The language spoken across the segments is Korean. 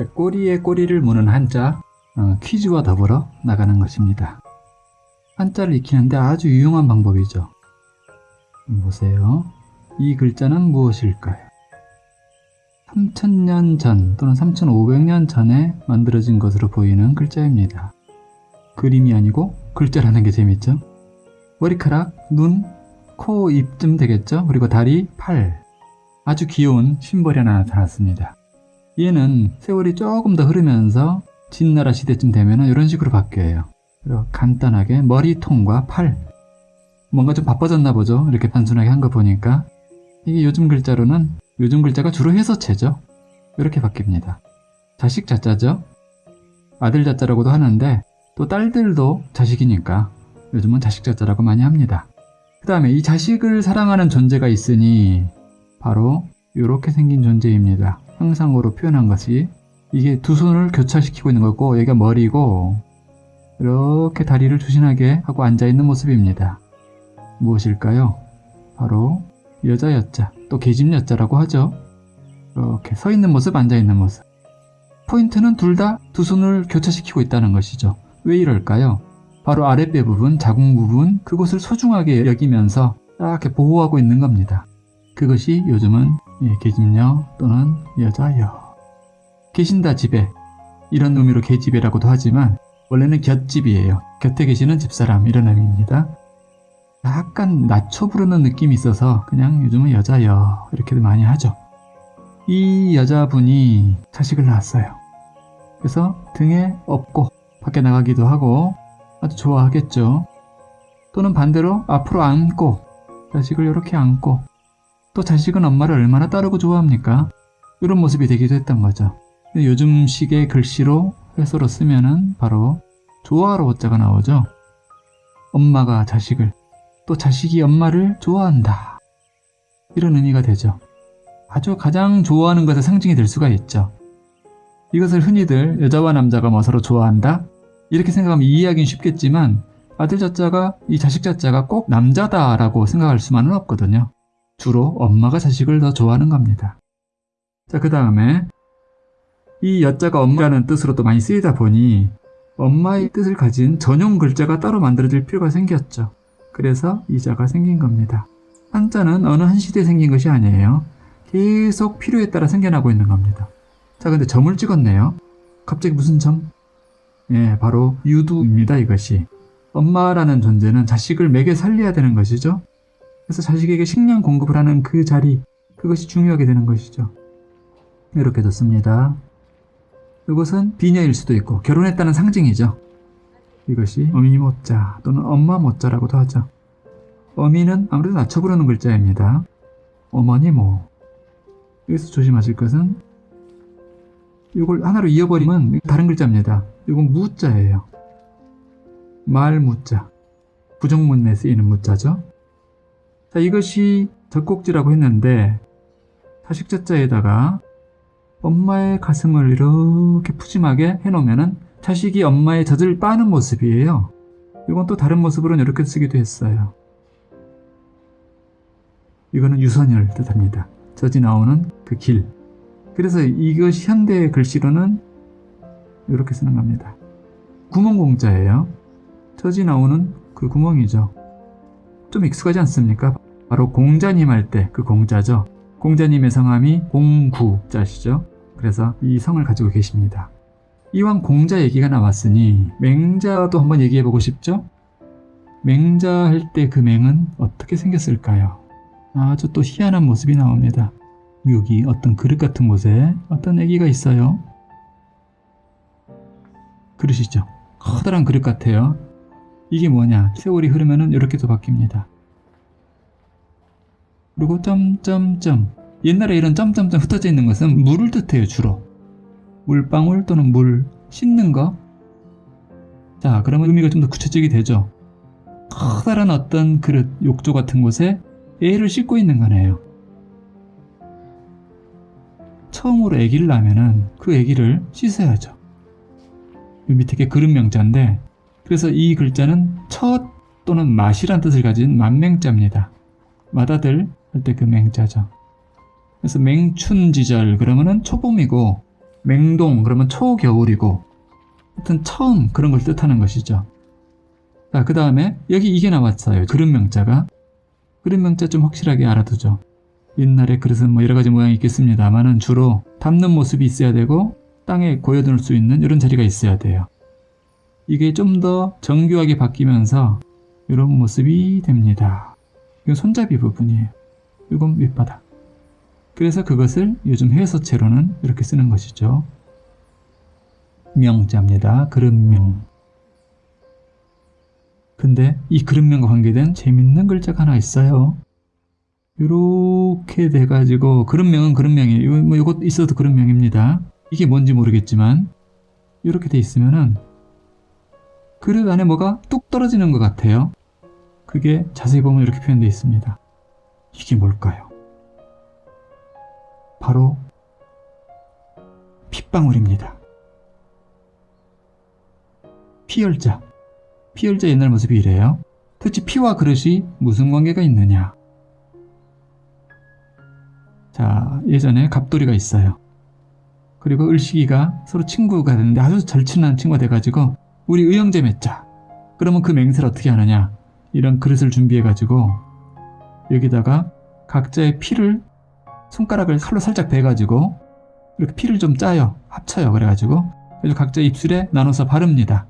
자, 꼬리에 꼬리를 무는 한자 어, 퀴즈와 더불어 나가는 것입니다. 한자를 익히는데 아주 유용한 방법이죠. 보세요. 이 글자는 무엇일까요? 3000년 전 또는 3500년 전에 만들어진 것으로 보이는 글자입니다. 그림이 아니고 글자라는 게 재밌죠? 머리카락, 눈, 코, 입쯤 되겠죠? 그리고 다리, 팔. 아주 귀여운 심벌이 하나 나타났습니다. 얘는 세월이 조금 더 흐르면서 진나라 시대쯤 되면 이런 식으로 바뀌어요. 그리고 간단하게 머리통과 팔. 뭔가 좀 바빠졌나 보죠? 이렇게 단순하게 한 거 보니까. 이게 요즘 글자로는 요즘 글자가 주로 해서체죠. 이렇게 바뀝니다. 자식 자자죠. 아들 자자라고도 하는데 또 딸들도 자식이니까 요즘은 자식 자자라고 많이 합니다. 그 다음에 이 자식을 사랑하는 존재가 있으니 바로 이렇게 생긴 존재입니다. 형상으로 표현한 것이 이게 두 손을 교차시키고 있는 거고 여기가 머리고 이렇게 다리를 조신하게 하고 앉아있는 모습입니다. 무엇일까요? 바로 여자 여자 또 계집 여자라고 하죠. 이렇게 서 있는 모습 앉아 있는 모습. 포인트는 둘 다 두 손을 교차시키고 있다는 것이죠. 왜 이럴까요? 바로 아랫배 부분, 자궁 부분 그곳을 소중하게 여기면서 이렇게 보호하고 있는 겁니다. 그것이 요즘은 예, 계집녀 또는 여자여. 계신다 집에 이런 의미로 계집애라고도 하지만 원래는 곁집이에요. 곁에 계시는 집사람 이런 의미입니다. 약간 낮춰 부르는 느낌이 있어서 그냥 요즘은 여자여 이렇게도 많이 하죠. 이 여자분이 자식을 낳았어요. 그래서 등에 업고 밖에 나가기도 하고 아주 좋아하겠죠. 또는 반대로 앞으로 안고 자식을 이렇게 안고 또 자식은 엄마를 얼마나 따르고 좋아합니까? 이런 모습이 되기도 했던 거죠. 요즘 식의 글씨로 회소로 쓰면 은 바로 좋아하러 어자가 나오죠. 엄마가 자식을 또 자식이 엄마를 좋아한다. 이런 의미가 되죠. 아주 가장 좋아하는 것의 상징이 될 수가 있죠. 이것을 흔히들 여자와 남자가 뭐 서로 좋아한다? 이렇게 생각하면 이해하기는 쉽겠지만 아들 자자가 이 자식 자자가 꼭 남자다라고 생각할 수만은 없거든요. 주로 엄마가 자식을 더 좋아하는 겁니다. 자, 그 다음에 이 여자가 엄마라는 뜻으로 도 많이 쓰이다 보니 엄마의 뜻을 가진 전용 글자가 따로 만들어질 필요가 생겼죠. 그래서 이 자가 생긴 겁니다. 한자는 어느 한 시대에 생긴 것이 아니에요. 계속 필요에 따라 생겨나고 있는 겁니다. 자, 근데 점을 찍었네요. 갑자기 무슨 점? 예, 바로 유두입니다, 이것이. 엄마라는 존재는 자식을 먹여 살려야 되는 것이죠. 그래서 자식에게 식량 공급을 하는 그 자리, 그것이 중요하게 되는 것이죠. 이렇게 됐습니다. 이것은 비녀일 수도 있고 결혼했다는 상징이죠. 이것이 어미 모자 또는 엄마 모자라고도 하죠. 어미는 아무래도 낮춰 부르는 글자입니다. 어머니 모. 여기서 조심하실 것은 이걸 하나로 이어버리면 다른 글자입니다. 이건 무자예요. 말 무자. 부정문에 쓰이는 무자죠. 자, 이것이 젖꼭지라고 했는데 사식자자에다가 엄마의 가슴을 이렇게 푸짐하게 해놓으면 자식이 엄마의 젖을 빠는 모습이에요. 이건 또 다른 모습으로는 이렇게 쓰기도 했어요. 이거는 유선을 뜻합니다. 젖이 나오는 그 길. 그래서 이것이 현대 글씨로는 이렇게 쓰는 겁니다. 구멍공자예요. 젖이 나오는 그 구멍이죠. 좀 익숙하지 않습니까? 바로 공자님 할 때 그 공자죠. 공자님의 성함이 공구자시죠. 그래서 이 성을 가지고 계십니다. 이왕 공자 얘기가 나왔으니 맹자도 한번 얘기해보고 싶죠? 맹자 할 때 그 맹은 어떻게 생겼을까요? 아주 또 희한한 모습이 나옵니다. 여기 어떤 그릇 같은 곳에 어떤 애기가 있어요. 그릇이죠. 커다란 그릇 같아요. 이게 뭐냐? 세월이 흐르면 이렇게 또 바뀝니다. 그리고 점점점 옛날에 이런 점점점 흩어져 있는 것은 물을 뜻해요 주로 물방울 또는 물 씻는 거 자, 그러면 의미가 좀 더 구체적이 되죠. 커다란 어떤 그릇, 욕조 같은 곳에 애를 씻고 있는 거네요. 처음으로 애기를 낳으면 은 그 애기를 씻어야죠. 이 밑에 게 그릇 명자인데 그래서 이 글자는 첫 또는 맛이란 뜻을 가진 만맹자입니다. 마다들 할 때 그 맹자죠. 그래서 맹춘지절 그러면은 초봄이고 맹동 그러면 초겨울이고 하여튼 처음 그런 걸 뜻하는 것이죠. 자, 그 다음에 여기 이게 나왔어요. 그릇 명자가. 그릇 명자 좀 확실하게 알아두죠. 옛날에 그릇은 뭐 여러 가지 모양이 있겠습니다만은 주로 담는 모습이 있어야 되고 땅에 고여둘 수 있는 이런 자리가 있어야 돼요. 이게 좀 더 정교하게 바뀌면서 이런 모습이 됩니다. 이건 손잡이 부분이에요. 이건 밑바닥. 그래서 그것을 요즘 해서체로는 이렇게 쓰는 것이죠. 명자입니다. 그릇명. 근데 이 그릇명과 관계된 재밌는 글자가 하나 있어요. 이렇게 돼가지고 그릇명은 그릇명이에요. 요- 뭐 이것 있어도 그릇명입니다. 이게 뭔지 모르겠지만 이렇게 돼 있으면은 그릇 안에 뭐가 뚝 떨어지는 것 같아요. 그게 자세히 보면 이렇게 표현되어 있습니다. 이게 뭘까요? 바로 핏방울입니다. 피열자. 피열자 옛날 모습이 이래요. 도대체 피와 그릇이 무슨 관계가 있느냐? 자, 예전에 갑돌이가 있어요. 그리고 을식이가 서로 친구가 됐는데 아주 절친한 친구가 돼가지고 우리 의형제 맺자. 그러면 그 맹세를 어떻게 하느냐? 이런 그릇을 준비해가지고 여기다가 각자의 피를 손가락을 칼로 살짝 베가지고 이렇게 피를 좀 짜요. 합쳐요. 그래가지고 그래서 각자 입술에 나눠서 바릅니다.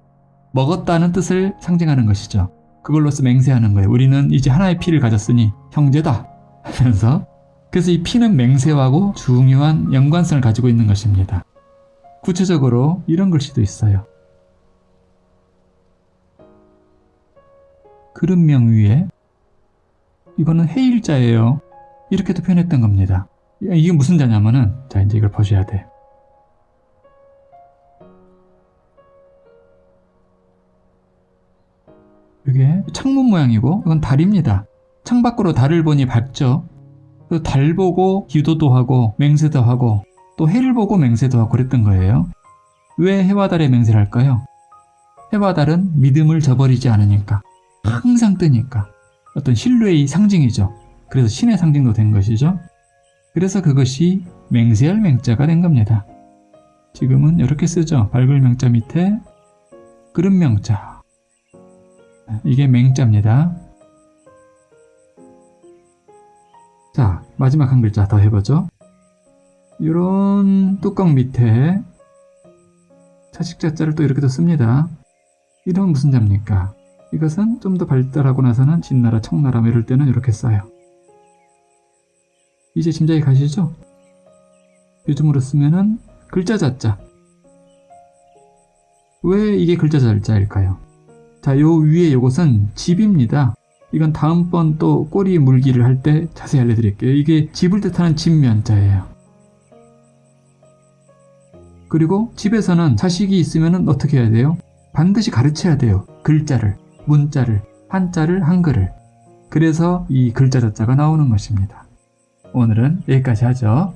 먹었다는 뜻을 상징하는 것이죠. 그걸로써 맹세하는 거예요. 우리는 이제 하나의 피를 가졌으니 형제다 하면서 그래서 이 피는 맹세하고 중요한 연관성을 가지고 있는 것입니다. 구체적으로 이런 글씨도 있어요. 그릇명 위에 이거는 해일자예요. 이렇게도 표현했던 겁니다. 이게 무슨 자냐면은 자 이제 이걸 보셔야 돼. 이게 창문 모양이고 이건 달입니다. 창 밖으로 달을 보니 밝죠. 그달 보고 기도도 하고 맹세도 하고 또 해를 보고 맹세도 하고 그랬던 거예요. 왜 해와 달에 맹세를 할까요? 해와 달은 믿음을 저버리지 않으니까 항상 뜨니까 어떤 신뢰의 상징이죠. 그래서 신의 상징도 된 것이죠. 그래서 그것이 맹세할 맹자가 된 겁니다. 지금은 이렇게 쓰죠. 밝을 명자 밑에 그릇 명자. 이게 맹자입니다. 자, 마지막 한 글자 더 해보죠. 이런 뚜껑 밑에 차식자자를 또 이렇게 도 씁니다. 이런 무슨 자입니까? 이것은 좀 더 발달하고 나서는 진나라, 청나라 뭐 이럴 때는 이렇게 써요. 이제 짐작이 가시죠? 요즘으로 쓰면은 글자 자자. 왜 이게 글자 자자일까요? 자, 요 위에 요것은 집입니다. 이건 다음번 또 꼬리 물기를 할 때 자세히 알려드릴게요. 이게 집을 뜻하는 집면자예요. 그리고 집에서는 자식이 있으면 어떻게 해야 돼요? 반드시 가르쳐야 돼요. 글자를, 문자를, 한자를, 한글을. 그래서 이 글자 자자가 나오는 것입니다. 오늘은 여기까지 하죠.